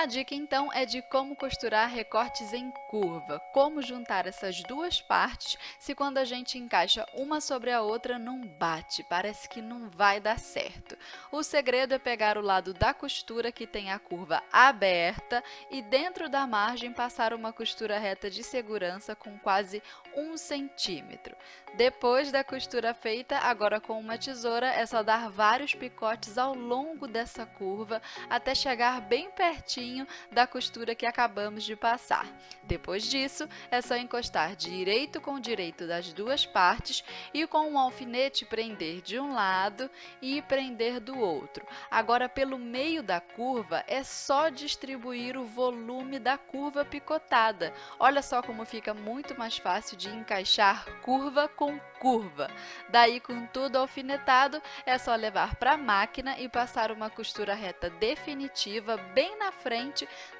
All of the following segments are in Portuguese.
A dica então é de como costurar recortes em curva, como juntar essas duas partes se quando a gente encaixa uma sobre a outra não bate, parece que não vai dar certo. O segredo é pegar o lado da costura que tem a curva aberta e dentro da margem passar uma costura reta de segurança com quase um centímetro. Depois da costura feita, agora com uma tesoura, é só dar vários picotes ao longo dessa curva até chegar bem pertinho da costura que acabamos de passar. Depois disso, é só encostar direito com direito das duas partes e com um alfinete prender de um lado e prender do outro. Agora, pelo meio da curva, é só distribuir o volume da curva picotada. Olha só como fica muito mais fácil de encaixar curva com curva. Daí, com tudo alfinetado, é só levar para a máquina e passar uma costura reta definitiva bem na frente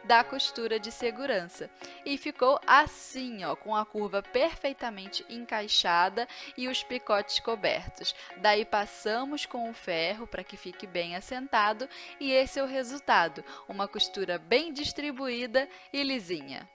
da costura de segurança. E ficou assim, ó, com a curva perfeitamente encaixada e os picotes cobertos. Daí, passamos com o ferro para que fique bem assentado e esse é o resultado, uma costura bem distribuída e lisinha.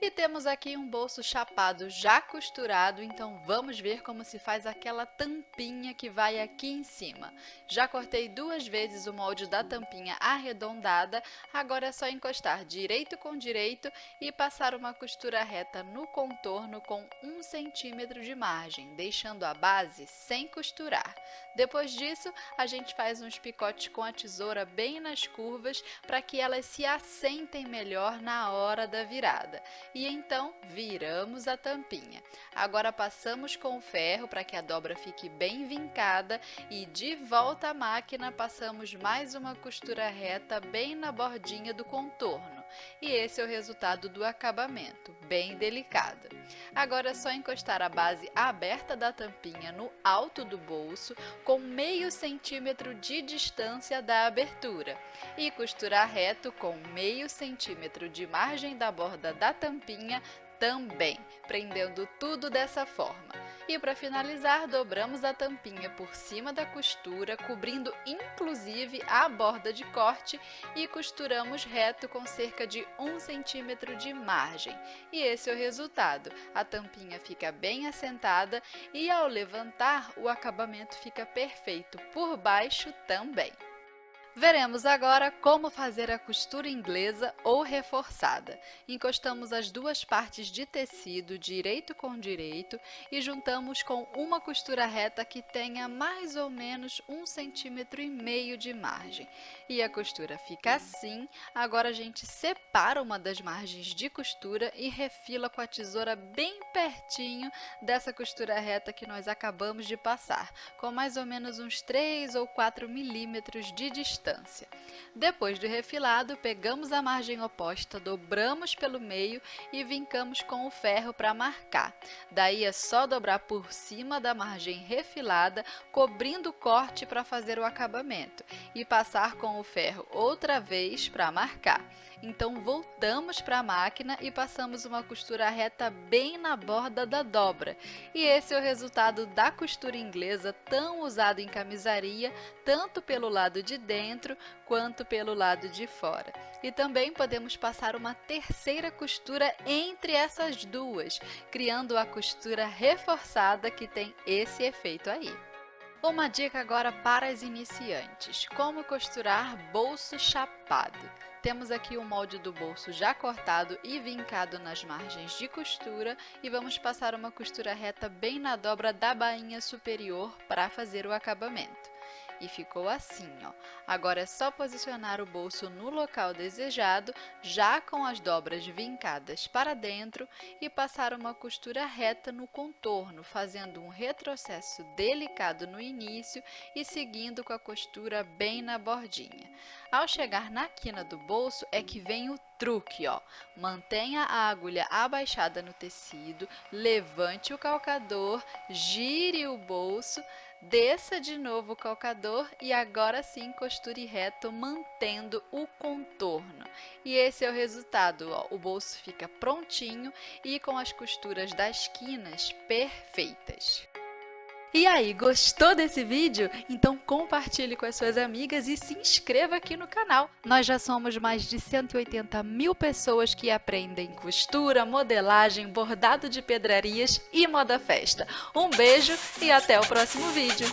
E temos aqui um bolso chapado já costurado, então vamos ver como se faz aquela tampinha que vai aqui em cima. Já cortei duas vezes o molde da tampinha arredondada, agora é só encostar direito com direito e passar uma costura reta no contorno com um centímetro de margem, deixando a base sem costurar. Depois disso, a gente faz uns picotes com a tesoura bem nas curvas para que elas se assentem melhor na hora da virada e então viramos a tampinha. Agora passamos com o ferro para que a dobra fique bem vincada e de volta à máquina passamos mais uma costura reta bem na bordinha do contorno. E esse é o resultado do acabamento, bem delicado. Agora é só encostar a base aberta da tampinha no alto do bolso com meio centímetro de distância da abertura e costurar reto com meio centímetro de margem da borda da tampinha também, prendendo tudo dessa forma. E para finalizar, dobramos a tampinha por cima da costura, cobrindo inclusive a borda de corte e costuramos reto com cerca de 1 centímetro de margem. E esse é o resultado. A tampinha fica bem assentada e ao levantar o acabamento fica perfeito por baixo também. Veremos agora como fazer a costura inglesa ou reforçada. Encostamos as duas partes de tecido direito com direito e juntamos com uma costura reta que tenha mais ou menos um centímetro e meio de margem. E a costura fica assim, agora a gente separa uma das margens de costura e refila com a tesoura bem pertinho dessa costura reta que nós acabamos de passar, com mais ou menos uns 3 ou 4 milímetros de distância distância. Depois do refilado, pegamos a margem oposta, dobramos pelo meio e vincamos com o ferro para marcar. Daí é só dobrar por cima da margem refilada, cobrindo o corte para fazer o acabamento e passar com o ferro outra vez para marcar. Então, voltamos para a máquina e passamos uma costura reta bem na borda da dobra. E esse é o resultado da costura inglesa tão usada em camisaria, tanto pelo lado de dentro quanto pelo lado de fora. E também podemos passar uma terceira costura entre essas duas, criando a costura reforçada que tem esse efeito aí. Uma dica agora para as iniciantes, como costurar bolso chapado. Temos aqui o molde do bolso já cortado e vincado nas margens de costura e vamos passar uma costura reta bem na dobra da bainha superior para fazer o acabamento e ficou assim, ó. Agora é só posicionar o bolso no local desejado, já com as dobras vincadas para dentro e passar uma costura reta no contorno, fazendo um retrocesso delicado no início e seguindo com a costura bem na bordinha. Ao chegar na quina do bolso é que vem o truque, ó. Mantenha a agulha abaixada no tecido, levante o calcador, gire o bolso, desça de novo o calcador e agora sim costure reto, mantendo o contorno. E esse é o resultado, ó. o bolso fica prontinho e com as costuras das quinas perfeitas. E aí, gostou desse vídeo? Então compartilhe com as suas amigas e se inscreva aqui no canal. Nós já somos mais de 180 mil pessoas que aprendem costura, modelagem, bordado de pedrarias e moda festa. Um beijo e até o próximo vídeo!